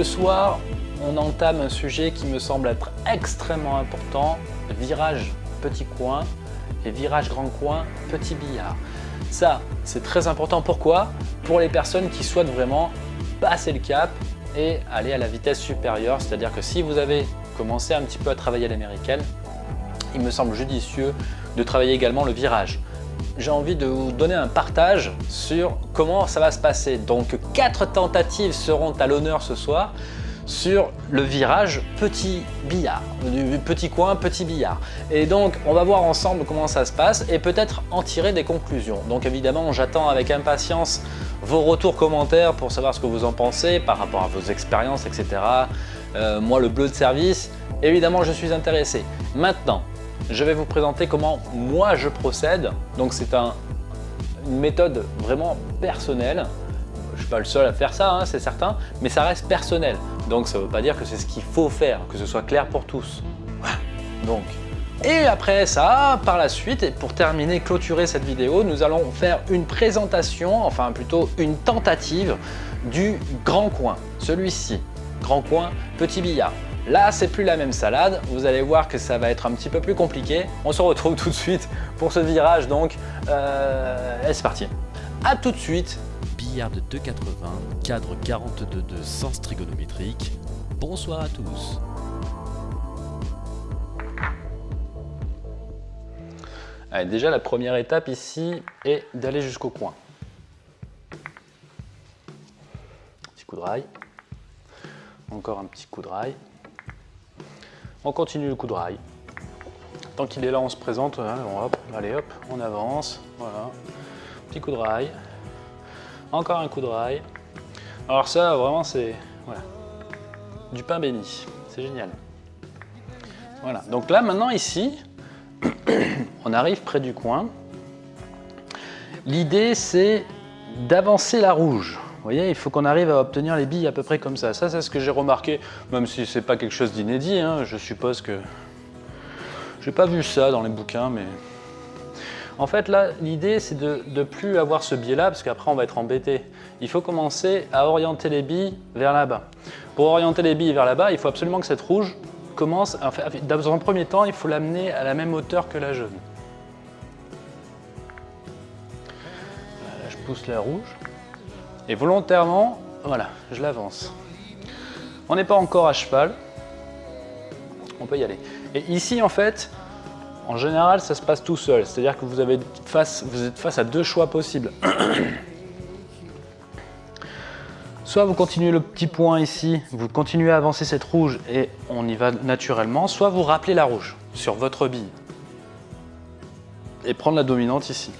Ce soir, on entame un sujet qui me semble être extrêmement important, virage petit coin et virage grand coin petit billard. Ça, c'est très important. Pourquoi? Pour les personnes qui souhaitent vraiment passer le cap et aller à la vitesse supérieure. C'est-à-dire que si vous avez commencé un petit peu à travailler à l'américaine, il me semble judicieux de travailler également le virage. J'ai envie de vous donner un partage sur comment ça va se passer. Donc quatre tentatives seront à l'honneur ce soir sur le virage petit billard, du petit coin petit billard. Et donc on va voir ensemble comment ça se passe et peut-être en tirer des conclusions. Donc évidemment j'attends avec impatience vos retours commentaires pour savoir ce que vous en pensez par rapport à vos expériences etc. Euh, moi le bleu de service, évidemment je suis intéressé. Maintenant je vais vous présenter comment moi je procède. Donc c'est un, une méthode vraiment personnelle je ne suis pas le seul à faire ça, hein, c'est certain, mais ça reste personnel. Donc ça ne veut pas dire que c'est ce qu'il faut faire, que ce soit clair pour tous. Donc, et après ça, par la suite, et pour terminer, clôturer cette vidéo, nous allons faire une présentation, enfin plutôt une tentative du grand coin, celui-ci. Grand coin, petit billard. Là, c'est plus la même salade. Vous allez voir que ça va être un petit peu plus compliqué. On se retrouve tout de suite pour ce virage, donc euh, c'est parti. A tout de suite billard de 2,80, cadre 42,2 sens trigonométrique. Bonsoir à tous Allez, déjà la première étape ici est d'aller jusqu'au coin. Petit coup de rail. Encore un petit coup de rail. On continue le coup de rail. Tant qu'il est là, on se présente. Hein, hop, allez hop, on avance. Voilà. Petit coup de rail. Encore un coup de rail. Alors ça, vraiment, c'est voilà, du pain béni. C'est génial. Voilà. Donc là, maintenant, ici, on arrive près du coin. L'idée, c'est d'avancer la rouge. Vous voyez, il faut qu'on arrive à obtenir les billes à peu près comme ça. Ça, c'est ce que j'ai remarqué, même si c'est pas quelque chose d'inédit. Hein. je suppose que... J'ai pas vu ça dans les bouquins, mais en fait, là, l'idée, c'est de ne plus avoir ce biais-là, parce qu'après, on va être embêté. Il faut commencer à orienter les billes vers là-bas. Pour orienter les billes vers là-bas, il faut absolument que cette rouge commence... dans un premier temps, il faut l'amener à la même hauteur que la jaune. Là, je pousse la rouge. Et volontairement, voilà, je l'avance. On n'est pas encore à cheval. On peut y aller. Et ici, en fait, en général, ça se passe tout seul, c'est-à-dire que vous, êtes face à deux choix possibles. soit vous continuez le petit point ici, vous continuez à avancer cette rouge et on y va naturellement, soit vous rappelez la rouge sur votre bille et prendre la dominante ici.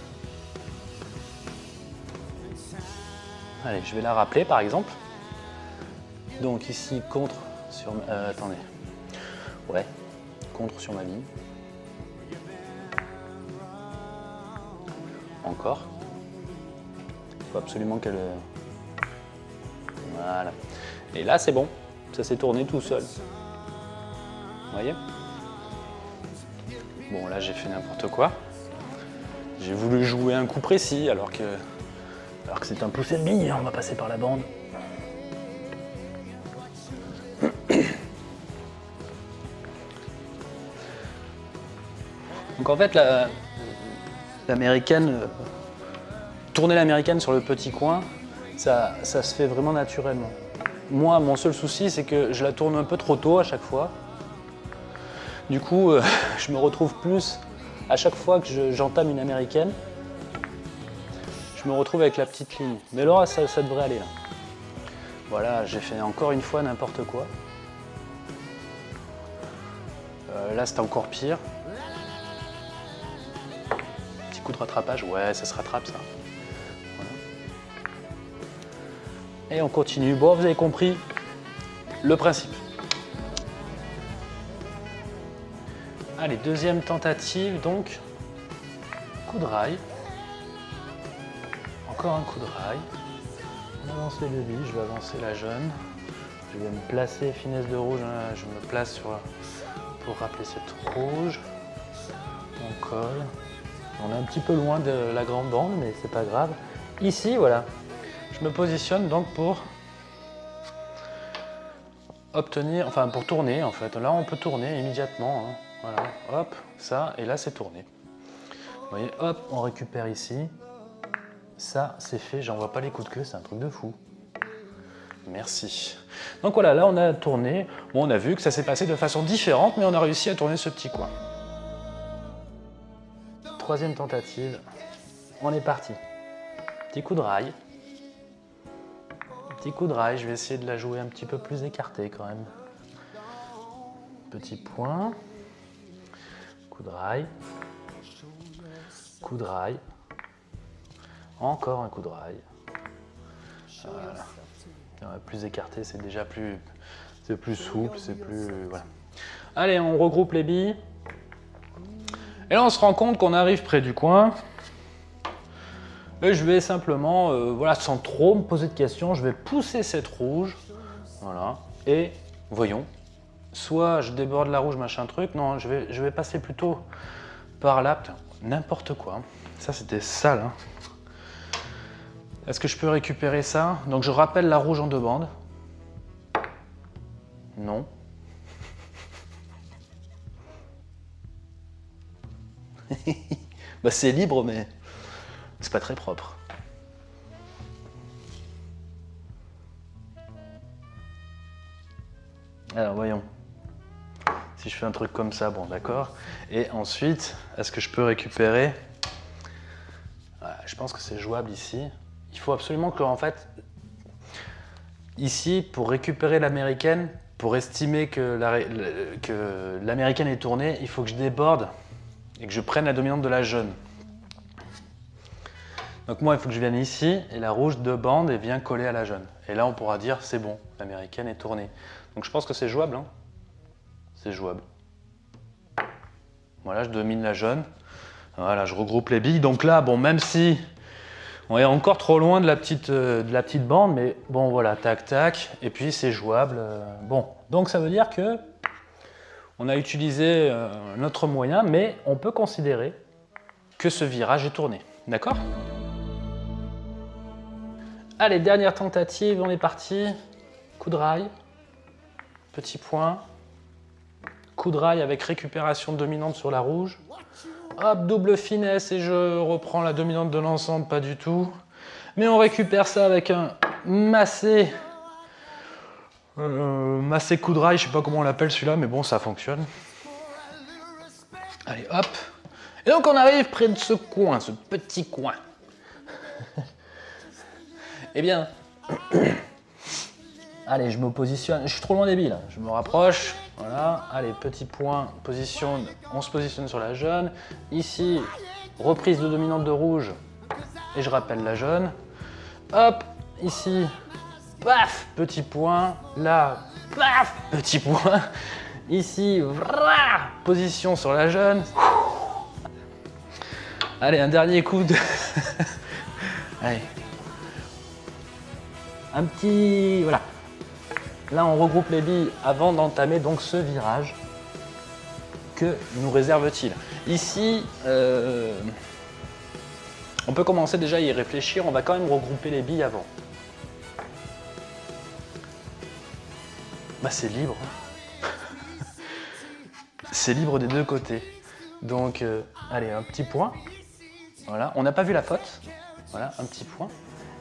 Allez, je vais la rappeler par exemple. Donc ici, contre sur... Euh, attendez. Ouais, contre sur ma bille. encore. Il faut absolument qu'elle... Euh, voilà. Et là, c'est bon. Ça s'est tourné tout seul. Vous voyez? Bon, là, j'ai fait n'importe quoi. J'ai voulu jouer un coup précis, alors que, alors que c'est un poussé de bille. On va passer par la bande. Donc en fait, la, l'américaine, euh, tourner l'américaine sur le petit coin, ça, ça se fait vraiment naturellement. Moi, mon seul souci, c'est que je la tourne un peu trop tôt à chaque fois. Du coup, euh, je me retrouve plus, à chaque fois que j'entame une américaine, je me retrouve avec la petite ligne. Mais là, ça, devrait aller. Là. Voilà, j'ai fait encore une fois n'importe quoi. Euh, là, c'est encore pire de rattrapage. Ouais, ça se rattrape ça. Et on continue. Bon, vous avez compris le principe. Allez, deuxième tentative, donc coup de rail. Encore un coup de rail. On avance les deux billes, je vais avancer la jaune. Je vais me placer, finesse de rouge, hein, je me place sur, pour rappeler cette rouge. On colle. On est un petit peu loin de la grande bande, mais c'est pas grave. Ici, voilà, je me positionne donc pour obtenir, enfin pour tourner en fait. Là on peut tourner immédiatement. hein. Voilà, hop, ça, et là c'est tourné. Vous voyez, hop, on récupère ici. Ça, c'est fait, j'en vois pas les coups de queue, c'est un truc de fou. Merci. Donc voilà, là on a tourné. Bon, on a vu que ça s'est passé de façon différente, mais on a réussi à tourner ce petit coin. Troisième tentative. On est parti. Petit coup de rail. Petit coup de rail, je vais essayer de la jouer un petit peu plus écartée quand même. Petit point. Coup de rail. Coup de rail. Encore un coup de rail. Voilà. Plus écarté, c'est déjà plus, c'est plus souple, c'est plus, voilà. Allez, on regroupe les billes. Et là, on se rend compte qu'on arrive près du coin. Et je vais simplement, euh, voilà, sans trop me poser de questions, je vais pousser cette rouge. Voilà. Et voyons. Soit je déborde la rouge, machin truc. Non, je vais, je vais passer plutôt par là. N'importe quoi. Ça, c'était sale. hein. Est-ce que je peux récupérer ça? Donc, je rappelle la rouge en deux bandes. Non. bah, c'est libre, mais c'est pas très propre. Alors, voyons. Si je fais un truc comme ça, bon, d'accord. Et ensuite, est-ce que je peux récupérer? Je pense que c'est jouable ici. Il faut absolument que, en fait, ici, pour récupérer l'américaine, pour estimer que l'américaine est tournée, il faut que je déborde et que je prenne la dominante de la jaune. Donc moi, il faut que je vienne ici et la rouge de bande et vient coller à la jaune. Et là, on pourra dire c'est bon, l'américaine est tournée. Donc je pense que c'est jouable. hein. C'est jouable. Voilà, je domine la jaune. Voilà, je regroupe les billes. Donc là, bon, même si on est encore trop loin de la petite, euh, de la petite bande, mais bon, voilà, tac, tac. Et puis c'est jouable. euh, bon, donc ça veut dire que on a utilisé euh, notre moyen, mais on peut considérer que ce virage est tourné. D'accord? Allez, dernière tentative, on est parti. Coup de rail, petit point. Coup de rail avec récupération dominante sur la rouge. Hop, double finesse et je reprends la dominante de l'ensemble, pas du tout. Mais on récupère ça avec un massé. Euh, massé coup de rail, je sais pas comment on l'appelle celui-là, mais bon, ça fonctionne. Allez, hop. Et donc on arrive près de ce coin, ce petit coin. eh bien, allez, je me positionne. Je suis trop loin des billes. Je me rapproche. Voilà. Allez, petit point, position. On se positionne sur la jaune. Ici, reprise de dominante de rouge. Et je rappelle la jaune. Hop, ici, paf, petit point. Là, paf, petit point. Ici, position sur la jaune. Allez, un dernier coup de... Allez. Un petit... Voilà. Là, on regroupe les billes avant d'entamer donc ce virage. Que nous réserve-t-il? Ici, euh, on peut commencer déjà à y réfléchir. On va quand même regrouper les billes avant. Bah, c'est libre. c'est libre des deux côtés. Donc, euh, allez, un petit point. Voilà, on n'a pas vu la faute. Voilà, un petit point.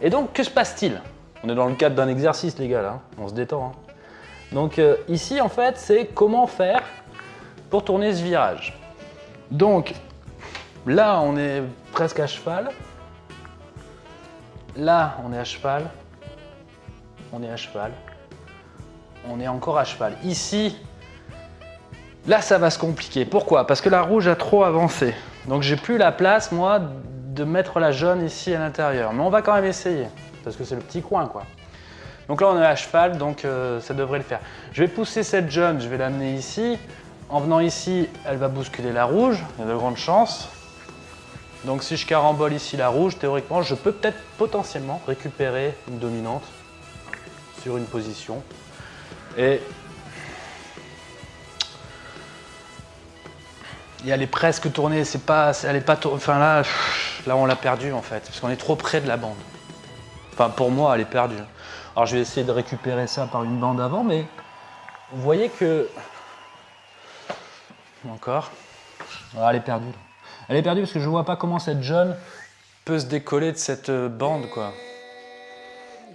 Et donc, que se passe-t-il? On est dans le cadre d'un exercice, les gars, là. On se détend. hein. Donc, euh, ici, en fait, c'est comment faire pour tourner ce virage. Donc, là, on est presque à cheval. Là, on est à cheval. On est à cheval. On est encore à cheval. Ici, là, ça va se compliquer. Pourquoi? Parce que la rouge a trop avancé. Donc, j'ai plus la place, moi, de mettre la jaune ici à l'intérieur. Mais on va quand même essayer. Parce que c'est le petit coin, quoi. Donc là, on est à cheval, donc euh, ça devrait le faire. Je vais pousser cette jaune, je vais l'amener ici. En venant ici, elle va bousculer la rouge. Il y a de grandes chances. Donc si je carambole ici la rouge, théoriquement, je peux peut-être potentiellement récupérer une dominante sur une position. Et... Et elle est presque tournée, c'est pas, elle est pas, enfin là, là on l'a perdue en fait, parce qu'on est trop près de la bande. Enfin pour moi, elle est perdue. Alors je vais essayer de récupérer ça par une bande avant, mais vous voyez que... Encore. Ah, elle est perdue. Elle est perdue parce que je vois pas comment cette jaune peut se décoller de cette euh, bande, quoi.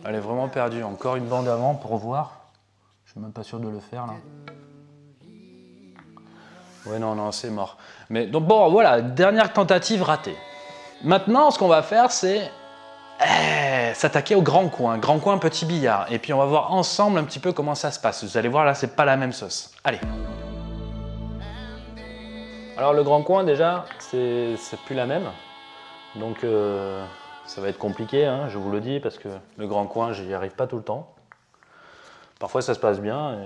Elle est vraiment perdue. Encore une bande avant pour voir. Je suis même pas sûr de le faire, là. Ouais, non, non, c'est mort. Mais donc, bon, voilà, dernière tentative ratée. Maintenant, ce qu'on va faire, c'est eh, s'attaquer au grand coin, grand coin petit billard. Et puis on va voir ensemble un petit peu comment ça se passe. Vous allez voir là, c'est pas la même sauce. Allez. Alors le grand coin déjà, c'est plus la même. Donc euh, ça va être compliqué, hein, je vous le dis, parce que le grand coin, j'y arrive pas tout le temps. Parfois ça se passe bien,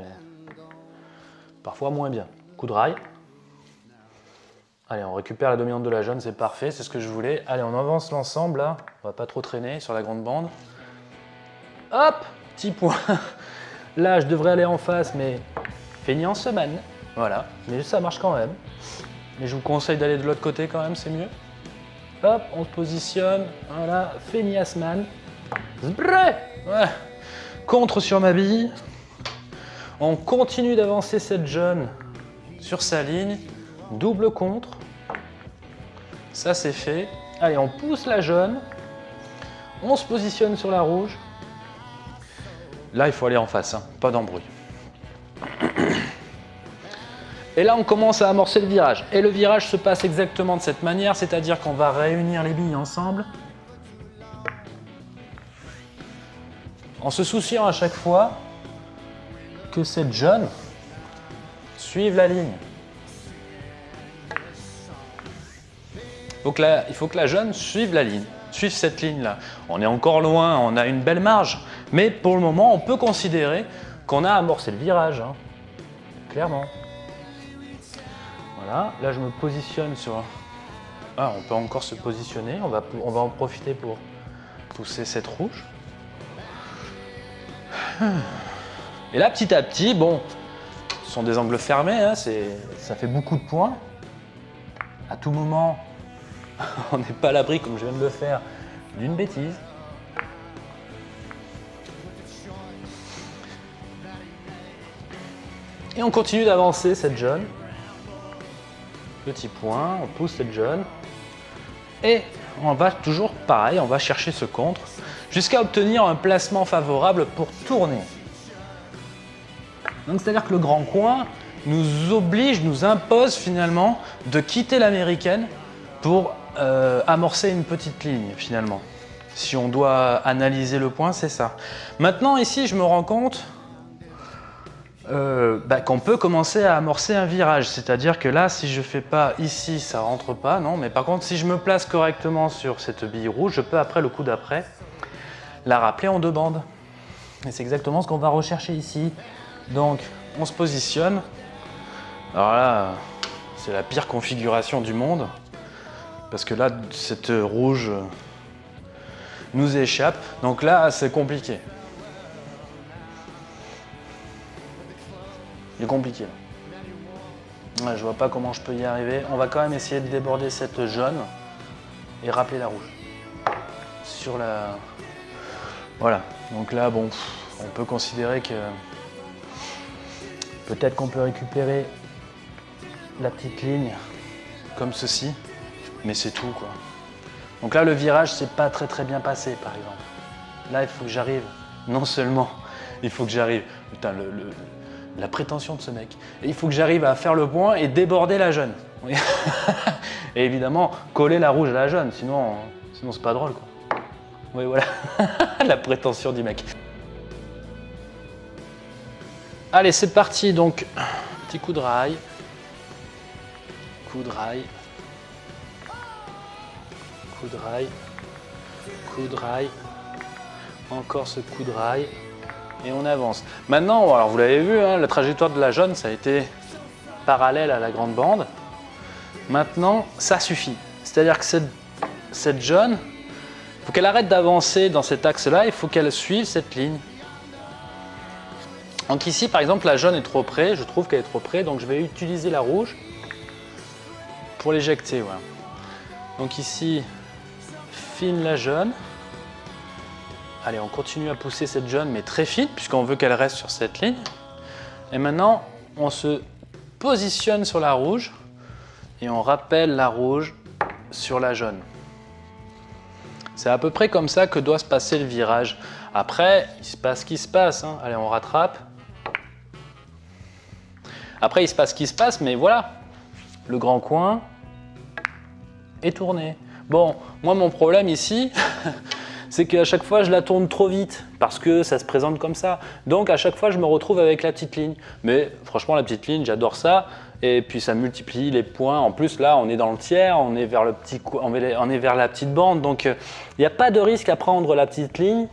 parfois moins bien. Coup de rail. Allez, on récupère la dominante de la jaune, c'est parfait, c'est ce que je voulais. Allez, on avance l'ensemble là, on va pas trop traîner sur la grande bande. Hop, petit point. Là, je devrais aller en face, mais feignant semaine. Voilà, mais ça marche quand même. Mais je vous conseille d'aller de l'autre côté quand même, c'est mieux. Hop, on se positionne, voilà, feignasman. Ouais. Contre sur ma bille. On continue d'avancer cette jaune sur sa ligne. Double contre. Ça, c'est fait. Allez, on pousse la jaune. On se positionne sur la rouge. Là, il faut aller en face, hein. pas d'embrouille. Et là, on commence à amorcer le virage. Et le virage se passe exactement de cette manière, c'est-à-dire qu'on va réunir les billes ensemble. En se souciant à chaque fois que cette jaune suive la ligne. Il faut que la jaune suive la ligne, suive cette ligne-là. On est encore loin, on a une belle marge, mais pour le moment, on peut considérer qu'on a amorcé le virage, hein. clairement. Voilà, là je me positionne sur... Ah, on peut encore se positionner, on va, on va en profiter pour pousser cette rouge. Et là, petit à petit, bon, ce sont des angles fermés, hein, ça fait beaucoup de points. À tout moment, on n'est pas à l'abri, comme je viens de le faire, d'une bêtise. Et on continue d'avancer cette jaune. Petit point, on pousse cette jaune. Et on va toujours pareil, on va chercher ce contre jusqu'à obtenir un placement favorable pour tourner. Donc c'est-à-dire que le grand coin nous oblige, nous impose finalement de quitter l'américaine pour euh, amorcer une petite ligne finalement. Si on doit analyser le point, c'est ça. Maintenant ici, je me rends compte euh, bah, qu'on peut commencer à amorcer un virage. C'est-à-dire que là, si je fais pas ici, ça rentre pas, non. Mais par contre, si je me place correctement sur cette bille rouge, je peux après, le coup d'après, la rappeler en deux bandes. Et c'est exactement ce qu'on va rechercher ici. Donc, on se positionne. Alors là, c'est la pire configuration du monde. Parce que là, cette rouge nous échappe. Donc là, c'est compliqué. Il est compliqué. Je je vois pas comment je peux y arriver. On va quand même essayer de déborder cette jaune et rappeler la rouge. Sur la... Voilà. Donc là, bon, on peut considérer que peut-être qu'on peut récupérer la petite ligne comme ceci mais c'est tout quoi. Donc là, le virage, c'est pas très très bien passé, par exemple. Là, il faut que j'arrive, non seulement, il faut que j'arrive, putain, la prétention de ce mec, il faut que j'arrive à faire le point et déborder la jaune. et évidemment, coller la rouge à la jaune, sinon, sinon c'est pas drôle quoi. Oui, voilà, la prétention du mec. Allez, c'est parti, donc, petit coup de rail, coup de rail, coup de rail, coup de rail, encore ce coup de rail, et on avance. Maintenant, alors vous l'avez vu, hein, la trajectoire de la jaune, ça a été parallèle à la grande bande. Maintenant, ça suffit. C'est-à-dire que cette, jaune, il faut qu'elle arrête d'avancer dans cet axe-là, il faut qu'elle suive cette ligne. Donc ici, par exemple, la jaune est trop près, je trouve qu'elle est trop près, donc je vais utiliser la rouge pour l'éjecter. Donc ici, fine la jaune. Allez, on continue à pousser cette jaune, mais très fine, puisqu'on veut qu'elle reste sur cette ligne. Et maintenant, on se positionne sur la rouge et on rappelle la rouge sur la jaune. C'est à peu près comme ça que doit se passer le virage. Après, il se passe ce qui se passe. Hein. Allez, on rattrape. Après, il se passe ce qui se passe, mais voilà. Le grand coin est tourné. Bon, moi, mon problème ici, c'est qu'à chaque fois, je la tourne trop vite parce que ça se présente comme ça. Donc, à chaque fois, je me retrouve avec la petite ligne. Mais franchement, la petite ligne, j'adore ça. Et puis, ça multiplie les points. En plus, là, on est dans le tiers, on est vers, la petite bande. Donc, euh, il n'y a pas de risque à prendre la petite ligne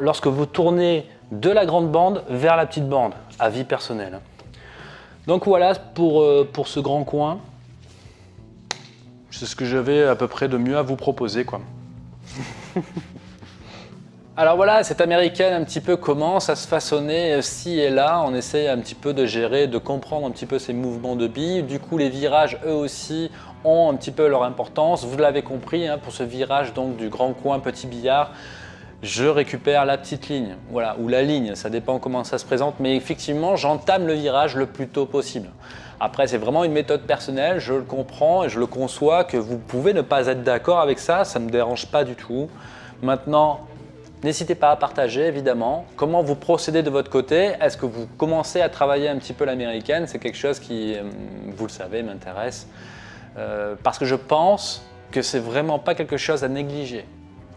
lorsque vous tournez de la grande bande vers la petite bande, à vie personnelle. Donc voilà pour, euh, pour ce grand coin. C'est ce que j'avais à peu près de mieux à vous proposer. quoi. Alors voilà, cette américaine un petit peu commence à se façonner euh, ci et là. On essaye un petit peu de gérer, de comprendre un petit peu ces mouvements de billes. Du coup, les virages, eux aussi, ont un petit peu leur importance. Vous l'avez compris, hein, pour ce virage donc du grand coin petit billard, je récupère la petite ligne, voilà, ou la ligne, ça dépend comment ça se présente, mais effectivement, j'entame le virage le plus tôt possible. Après, c'est vraiment une méthode personnelle, je le comprends et je le conçois que vous pouvez ne pas être d'accord avec ça, ça ne me dérange pas du tout. Maintenant, n'hésitez pas à partager évidemment comment vous procédez de votre côté? Est-ce que vous commencez à travailler un petit peu l'américaine? C'est quelque chose qui, euh, vous le savez, m'intéresse. Euh, parce que je pense que c'est vraiment pas quelque chose à négliger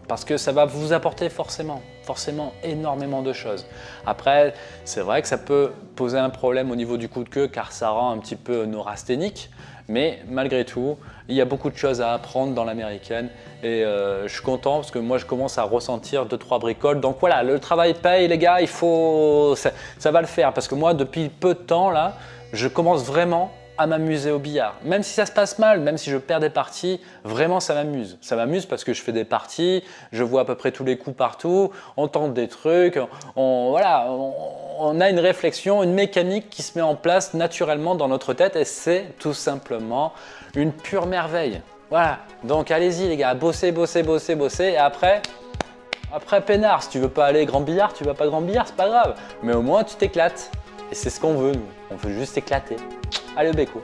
parce que ça va vous apporter forcément, forcément énormément de choses. Après, c'est vrai que ça peut poser un problème au niveau du coup de queue car ça rend un petit peu neurasthénique, mais malgré tout, il y a beaucoup de choses à apprendre dans l'américaine et euh, je suis content parce que moi je commence à ressentir deux trois bricoles. Donc voilà, le travail paye les gars, il faut, ça, ça va le faire parce que moi depuis peu de temps là, je commence vraiment à m'amuser au billard. Même si ça se passe mal, même si je perds des parties, vraiment ça m'amuse. Ça m'amuse parce que je fais des parties, je vois à peu près tous les coups partout, on tente des trucs, on, voilà, on, a une réflexion, une mécanique qui se met en place naturellement dans notre tête et c'est tout simplement une pure merveille. Voilà, donc allez-y les gars, bossez, bossez, bossez, bossez et après, après peinard, si tu veux pas aller grand billard, tu vas pas grand billard, c'est pas grave. Mais au moins tu t'éclates. Et c'est ce qu'on veut nous, on veut juste éclater. Au béco